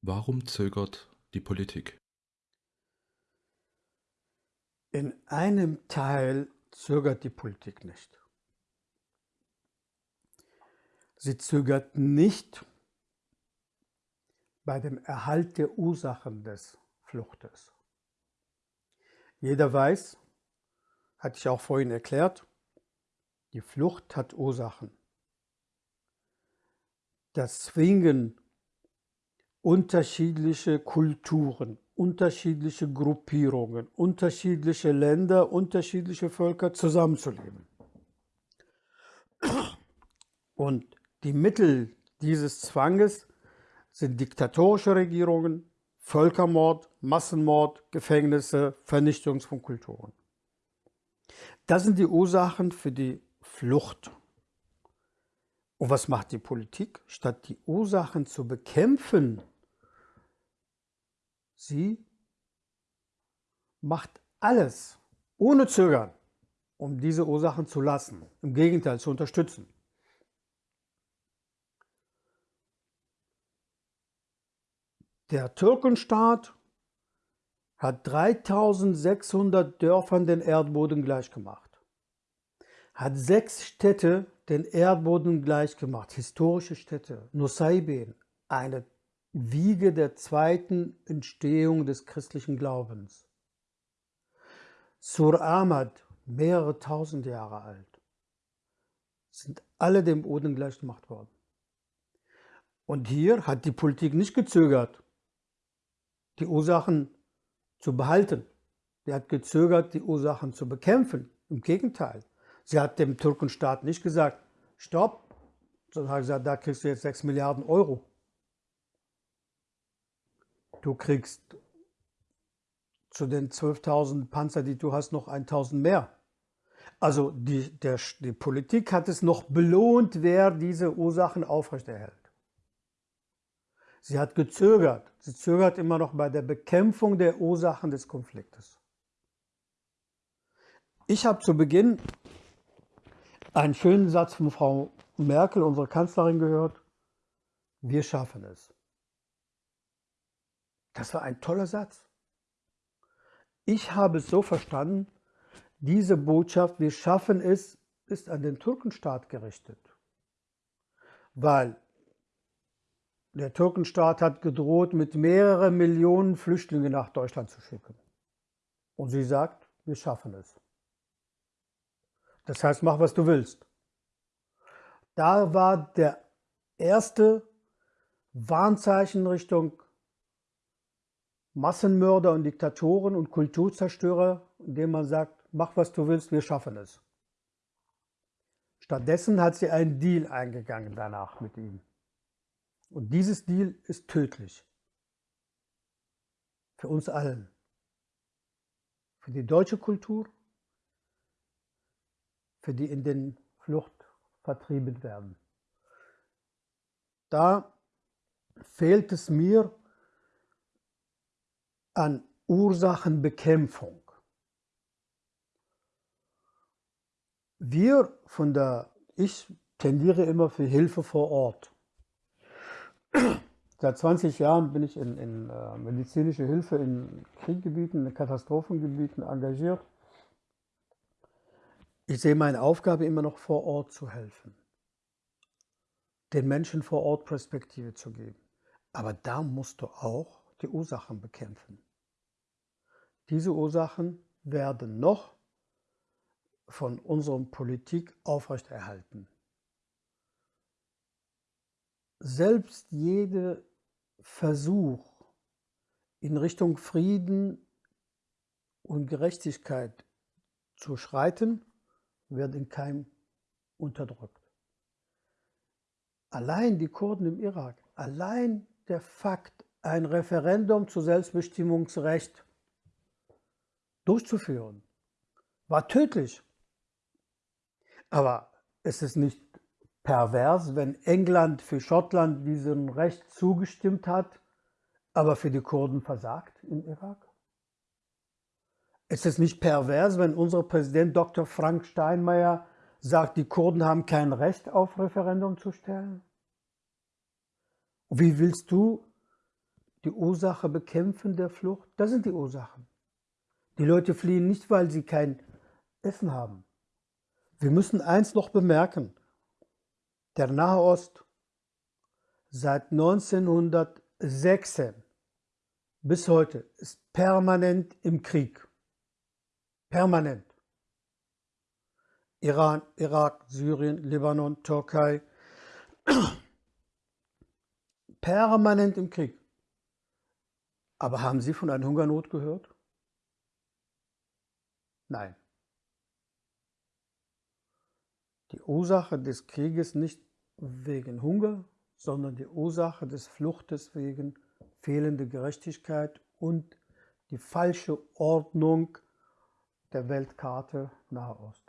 Warum zögert die Politik? In einem Teil zögert die Politik nicht. Sie zögert nicht bei dem Erhalt der Ursachen des Fluchtes. Jeder weiß, hatte ich auch vorhin erklärt, die Flucht hat Ursachen. Das Zwingen unterschiedliche Kulturen, unterschiedliche Gruppierungen, unterschiedliche Länder, unterschiedliche Völker zusammenzuleben. Und die Mittel dieses Zwanges sind diktatorische Regierungen, Völkermord, Massenmord, Gefängnisse, Vernichtung von Kulturen. Das sind die Ursachen für die Flucht. Und was macht die Politik? Statt die Ursachen zu bekämpfen, sie macht alles ohne Zögern, um diese Ursachen zu lassen, im Gegenteil zu unterstützen. Der Türkenstaat hat 3600 Dörfern den Erdboden gleichgemacht, hat sechs Städte den Erdboden gleichgemacht, historische Städte, Nusaybin, eine Wiege der zweiten Entstehung des christlichen Glaubens. Sur Ahmad, mehrere tausend Jahre alt, sind alle dem Boden gleichgemacht worden. Und hier hat die Politik nicht gezögert, die Ursachen zu behalten. Sie hat gezögert, die Ursachen zu bekämpfen. Im Gegenteil. Sie hat dem Türkenstaat nicht gesagt, stopp, sondern hat gesagt, da kriegst du jetzt 6 Milliarden Euro. Du kriegst zu den 12.000 Panzer, die du hast, noch 1.000 mehr. Also die, der, die Politik hat es noch belohnt, wer diese Ursachen aufrechterhält. Sie hat gezögert. Sie zögert immer noch bei der Bekämpfung der Ursachen des Konfliktes. Ich habe zu Beginn einen schönen Satz von Frau Merkel, unserer Kanzlerin, gehört. Wir schaffen es. Das war ein toller Satz. Ich habe es so verstanden, diese Botschaft, wir schaffen es, ist an den Türkenstaat gerichtet. Weil der Türkenstaat hat gedroht, mit mehreren Millionen Flüchtlingen nach Deutschland zu schicken. Und sie sagt, wir schaffen es. Das heißt, mach, was du willst. Da war der erste Warnzeichen Richtung Massenmörder und Diktatoren und Kulturzerstörer, indem man sagt, mach, was du willst, wir schaffen es. Stattdessen hat sie einen Deal eingegangen danach mit ihm. Und dieses Deal ist tödlich. Für uns allen. Für die deutsche Kultur, für die in den Flucht vertrieben werden. Da fehlt es mir an Ursachenbekämpfung. Wir von der, ich tendiere immer für Hilfe vor Ort. Seit 20 Jahren bin ich in, in äh, medizinische Hilfe in Krieggebieten, in Katastrophengebieten engagiert. Ich sehe meine Aufgabe immer noch vor Ort zu helfen, den Menschen vor Ort Perspektive zu geben. Aber da musst du auch die Ursachen bekämpfen. Diese Ursachen werden noch von unserer Politik aufrechterhalten selbst jeder Versuch in Richtung Frieden und Gerechtigkeit zu schreiten, wird in keinem unterdrückt. Allein die Kurden im Irak, allein der Fakt, ein Referendum zu Selbstbestimmungsrecht durchzuführen, war tödlich. Aber es ist nicht pervers, wenn England für Schottland diesem Recht zugestimmt hat, aber für die Kurden versagt im Irak? Ist es nicht pervers, wenn unser Präsident Dr. Frank Steinmeier sagt, die Kurden haben kein Recht auf Referendum zu stellen? Wie willst du die Ursache bekämpfen der Flucht? Das sind die Ursachen. Die Leute fliehen nicht, weil sie kein Essen haben. Wir müssen eins noch bemerken. Der Nahe Ost seit 1916 bis heute ist permanent im Krieg. Permanent. Iran, Irak, Syrien, Libanon, Türkei. Permanent im Krieg. Aber haben Sie von einer Hungernot gehört? Nein. Die Ursache des Krieges nicht wegen Hunger, sondern die Ursache des Fluchtes wegen fehlender Gerechtigkeit und die falsche Ordnung der Weltkarte Nahe Ost.